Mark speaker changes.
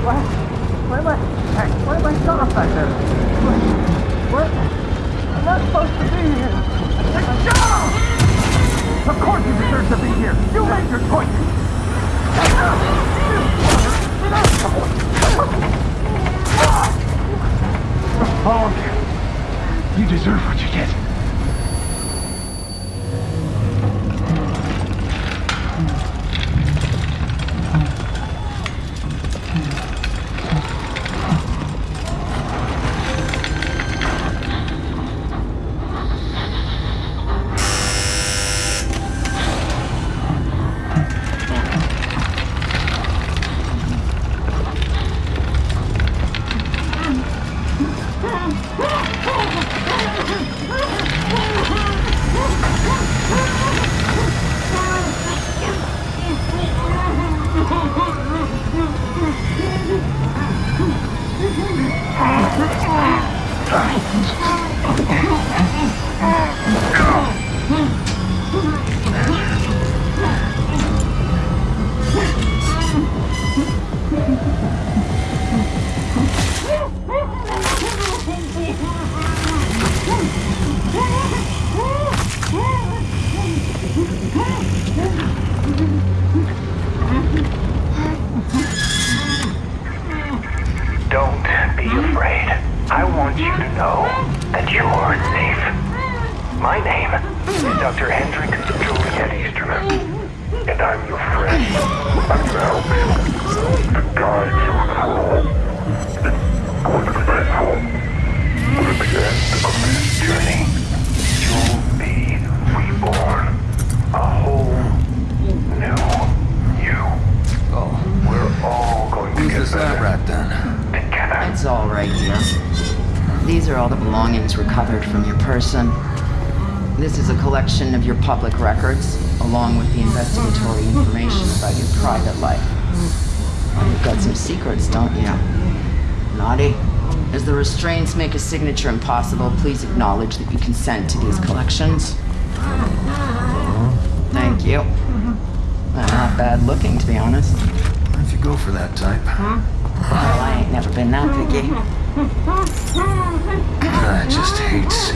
Speaker 1: What? What am I? Hey, what am I stopped back there? What? what? I'm not supposed to be here. Let go! Of course you deserve to be here. You made your choice. Get out! Get out! You deserve what you get. Don't be afraid. I want you to know that you're safe. My name is Dr. Hendrik Juliet Easterman, and I'm your friend. I'm to help you, to guide you through. It's going to be painful, but at the end of this journey, you'll be reborn. A whole new you.
Speaker 2: Oh,
Speaker 1: We're all going to who's get this lab
Speaker 2: better rat then?
Speaker 3: It's all right here. These are all the belongings recovered from your person. This is a collection of your public records, along with the investigatory information about your private life. Well, you've got some secrets, don't you? Naughty. As the restraints make a signature impossible, please acknowledge that you consent to these collections. Thank you. Not bad looking, to be honest.
Speaker 2: Go for that type? Well,
Speaker 3: I ain't never been that picky.
Speaker 2: I just hate